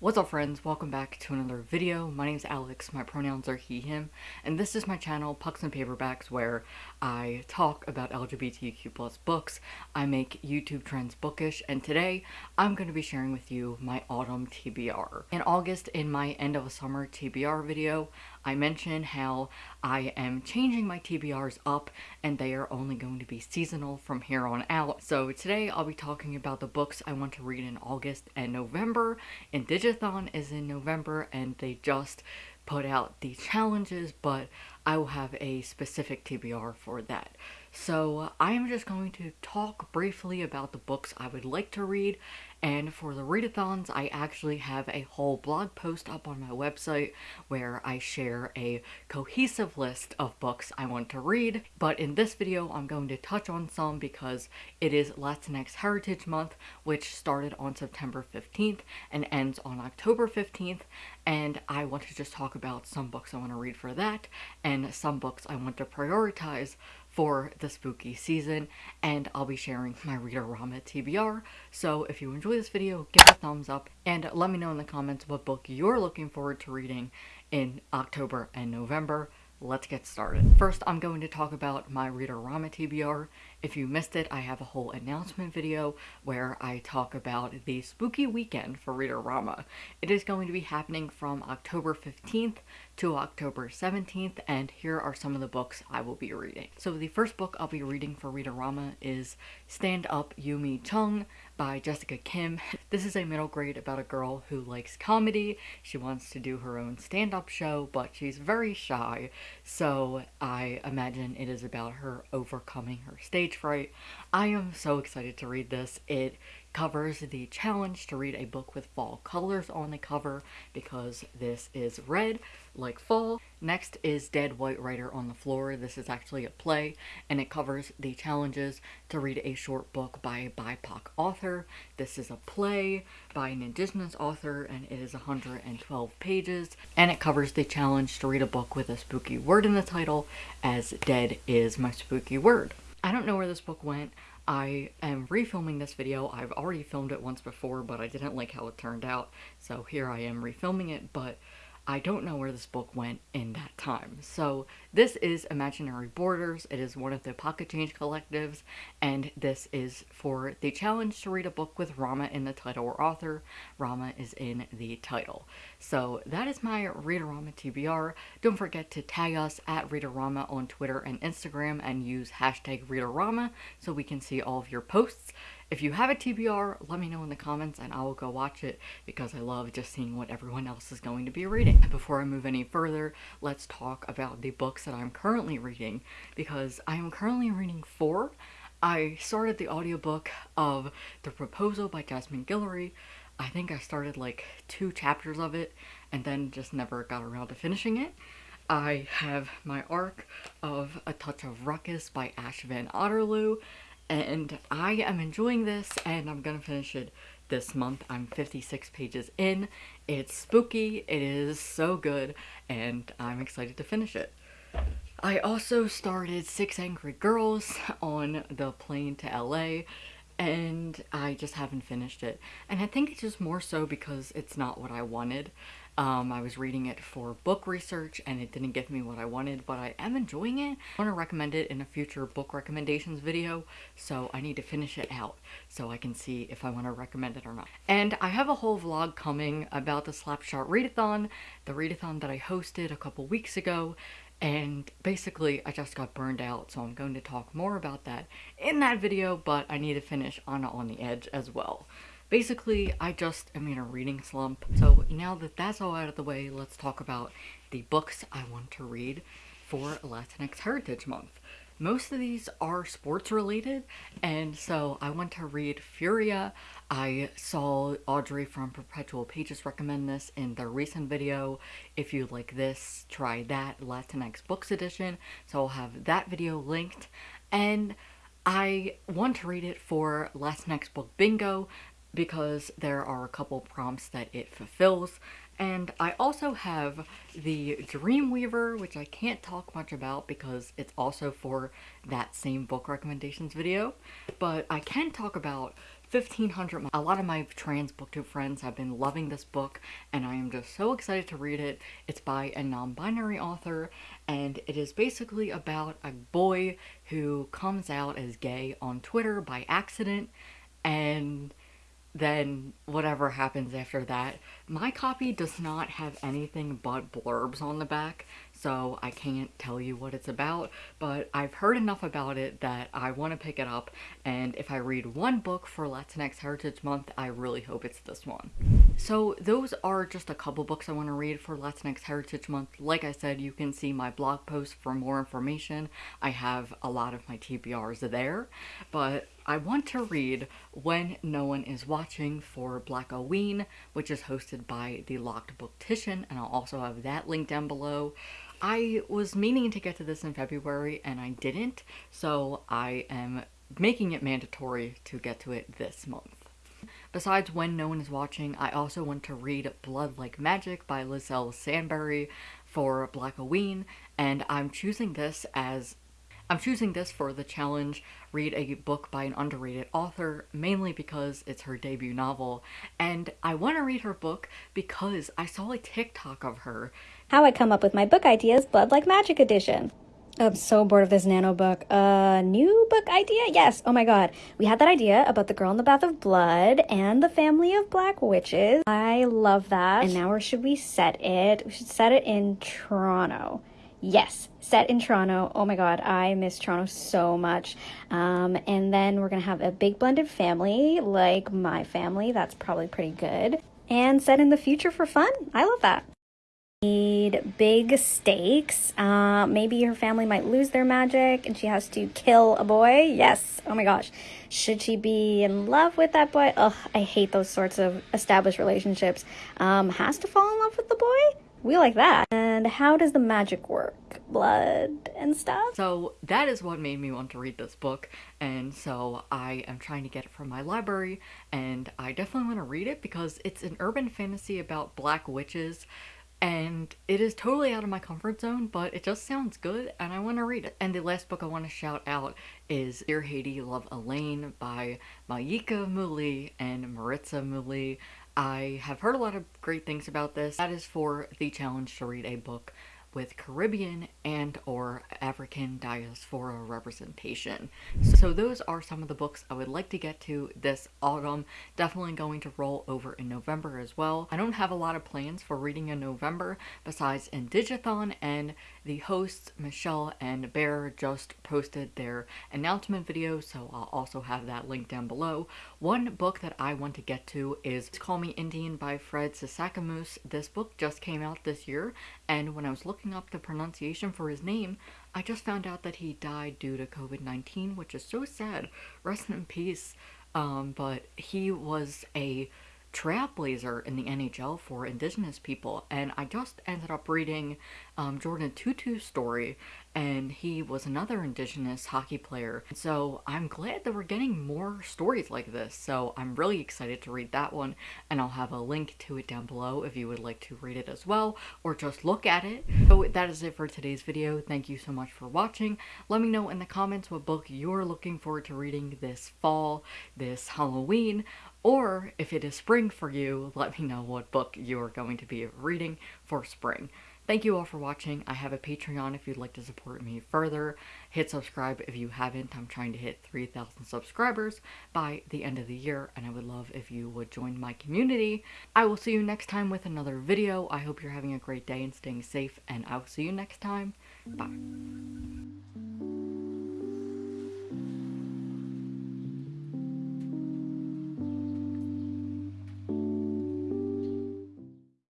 What's up friends, welcome back to another video. My name is Alex, my pronouns are he, him, and this is my channel, Pucks and Paperbacks, where I talk about LGBTQ plus books, I make YouTube trends bookish, and today I'm going to be sharing with you my autumn TBR. In August, in my end of a summer TBR video, I mentioned how I am changing my TBRs up and they are only going to be seasonal from here on out. So today I'll be talking about the books I want to read in August and November. And Is in November and they just put out the challenges, but I will have a specific TBR for that. So I am just going to talk briefly about the books I would like to read and for the readathons I actually have a whole blog post up on my website where I share a cohesive list of books I want to read. But in this video I'm going to touch on some because it is Latinx Heritage Month which started on September 15th and ends on October 15th and I want to just talk about some books I want to read for that and some books I want to prioritize for the spooky season and I'll be sharing my Readorama TBR. So if you enjoy this video, give it a thumbs up and let me know in the comments what book you're looking forward to reading in October and November let's get started. First, I'm going to talk about my Readorama TBR. If you missed it, I have a whole announcement video where I talk about the spooky weekend for Readorama. It is going to be happening from October 15th to October 17th, and here are some of the books I will be reading. So the first book I'll be reading for Readorama is Stand Up Yumi Chung by Jessica Kim. This is a middle grade about a girl who likes comedy. She wants to do her own stand-up show, but she's very shy, so I imagine it is about her overcoming her stage fright. I am so excited to read this. It covers the challenge to read a book with fall colors on the cover because this is red like fall. Next is Dead White Writer on the Floor. This is actually a play and it covers the challenges to read a short book by a BIPOC author. This is a play by an indigenous author and it is 112 pages and it covers the challenge to read a book with a spooky word in the title as dead is my spooky word. I don't know where this book went. I am refilming this video. I've already filmed it once before, but I didn't like how it turned out. So here I am refilming it, but I don't know where this book went in that time. So this is Imaginary Borders. It is one of the Pocket Change collectives, and this is for the challenge to read a book with Rama in the title or author. Rama is in the title. So that is my Readorama TBR. Don't forget to tag us at Readorama on Twitter and Instagram and use hashtag Readorama so we can see all of your posts. If you have a TBR, let me know in the comments and I will go watch it because I love just seeing what everyone else is going to be reading. Before I move any further, let's talk about the books that I'm currently reading because I am currently reading four. I started the audiobook of The Proposal by Jasmine Guillory. I think I started like two chapters of it and then just never got around to finishing it. I have my arc of A Touch of Ruckus by Ash Van Otterloo and I am enjoying this and I'm gonna finish it this month. I'm 56 pages in. It's spooky, it is so good, and I'm excited to finish it. I also started Six Angry Girls on the plane to LA and I just haven't finished it. And I think it's just more so because it's not what I wanted. Um, I was reading it for book research and it didn't give me what I wanted, but I am enjoying it. I want to recommend it in a future book recommendations video, so I need to finish it out so I can see if I want to recommend it or not. And I have a whole vlog coming about the Slapshot Readathon, the readathon that I hosted a couple weeks ago, and basically I just got burned out so I'm going to talk more about that in that video but I need to finish Anna on the Edge as well. Basically I just am in a reading slump so now that that's all out of the way let's talk about the books I want to read for Latinx Heritage Month. Most of these are sports related, and so I want to read Furia. I saw Audrey from Perpetual Pages recommend this in their recent video. If you like this, try that Latinx Books Edition. So I'll have that video linked. And I want to read it for Latinx Book Bingo because there are a couple prompts that it fulfills. And I also have the Dreamweaver, which I can't talk much about because it's also for that same book recommendations video. But I can talk about 1500 a lot of my trans booktube friends have been loving this book and i am just so excited to read it it's by a non-binary author and it is basically about a boy who comes out as gay on twitter by accident and then whatever happens after that. My copy does not have anything but blurbs on the back, so I can't tell you what it's about, but I've heard enough about it that I want to pick it up, and if I read one book for Latinx Heritage Month, I really hope it's this one. So those are just a couple books I want to read for Latinx Heritage Month. Like I said, you can see my blog post for more information. I have a lot of my TBRs there, but I want to read When No One Is Watching for Blackoween, which is hosted by the Locked Booktician, and I'll also have that link down below. I was meaning to get to this in February and I didn't, so I am making it mandatory to get to it this month. Besides When No One Is Watching, I also want to read Blood Like Magic by Liselle Sambury for Black Blackoween, and I'm choosing this as I'm choosing this for the challenge, read a book by an underrated author, mainly because it's her debut novel, and I want to read her book because I saw a TikTok of her. How I come up with my book ideas, Blood Like Magic edition. I'm so bored of this nano book. A uh, new book idea? Yes. Oh my god. We had that idea about the girl in the bath of blood and the family of black witches. I love that. And now where should we set it? We should set it in Toronto. Yes, set in Toronto. Oh my god, I miss Toronto so much. Um, and then we're gonna have a big blended family, like my family. That's probably pretty good. And set in the future for fun. I love that. Need big stakes. Uh, maybe her family might lose their magic and she has to kill a boy. Yes. Oh my gosh. Should she be in love with that boy? Ugh, I hate those sorts of established relationships. Um, has to fall in love with the boy? We like that. And how does the magic work? Blood and stuff? So that is what made me want to read this book. And so I am trying to get it from my library. And I definitely want to read it because it's an urban fantasy about black witches. And it is totally out of my comfort zone, but it just sounds good and I want to read it. And the last book I want to shout out is Dear Haiti, Love Alaine by Maika Moulite and Maritza Moulite. I have heard a lot of great things about this. That is for the challenge to read a book with Caribbean and or African diaspora representation. So those are some of the books I would like to get to this autumn. Definitely going to roll over in November as well. I don't have a lot of plans for reading in November besides Indigathon and the hosts Michelle and Bear just posted their announcement video so I'll also have that link down below. One book that I want to get to is Call Me Indian by Fred Sasakamoose. This book just came out this year and when I was looking looking up the pronunciation for his name, I just found out that he died due to COVID-19, which is so sad. Rest in peace. Um, but he was a trailblazer in the NHL for indigenous people and I just ended up reading um, Jordan Tootoo's story and he was another indigenous hockey player. So I'm glad that we're getting more stories like this. So I'm really excited to read that one and I'll have a link to it down below if you would like to read it as well or just look at it. So that is it for today's video. Thank you so much for watching. Let me know in the comments what book you're looking forward to reading this fall, this Halloween, or if it is spring for you, let me know what book you're going to be reading for spring. Thank you all for watching. I have a Patreon if you'd like to support me further. Hit subscribe if you haven't. I'm trying to hit 3,000 subscribers by the end of the year and I would love if you would join my community. I will see you next time with another video. I hope you're having a great day and staying safe and I will see you next time. Bye.